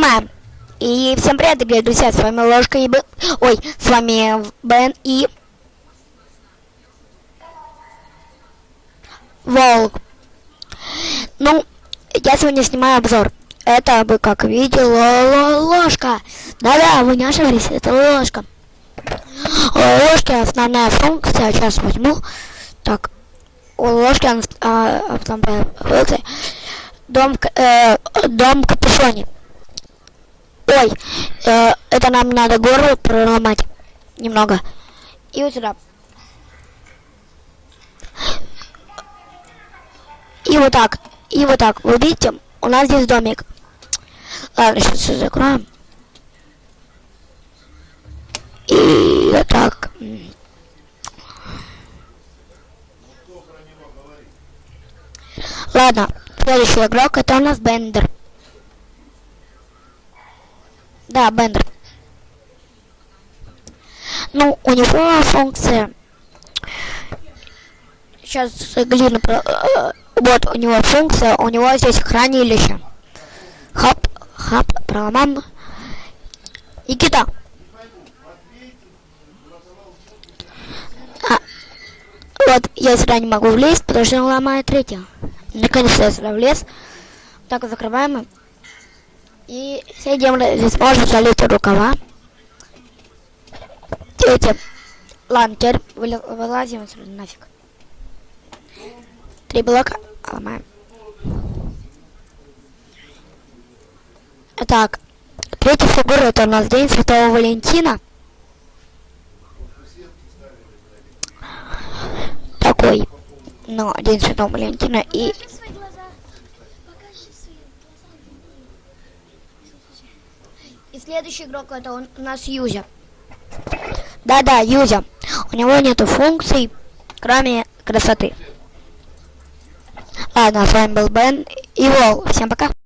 Мам. И всем привет, дорогие друзья, с вами Ложка и Б... Ой, с вами Бен и... Волк. Ну, я сегодня снимаю обзор. Это вы как видели, ложка. Да-да, вы не ошиблись, это ложка. У ложки основная функция, сейчас возьму. Так, у ложки основная функция. Дом, э, дом капюшоне. Ой, э, это нам надо горло проломать немного. И вот сюда. И вот так. И вот так. Вы видите, у нас здесь домик. Ладно, сейчас все закроем. И вот так. Ладно, следующий игрок это у нас Бендер. Да, Бендер. Ну, у него функция... Сейчас глину... Э, вот, у него функция, у него здесь хранилище. Хап, хап, проломам. Никита. А, вот, я сюда не могу влезть, потому что он ломает третье. Наконец-то я сюда влез. Так, закрываем. И сидим, здесь можно залить рукава. Эти. Ладно, теперь вылазим отсюда нафиг. Три блока ломаем. Так, третья фигура это у нас День Святого Валентина. Такой, ну, День Святого Валентина и И следующий игрок это у нас Юзя. Да-да, Юзя. У него нету функций, кроме красоты. Ладно, с вами был Бен и Вол. Всем пока.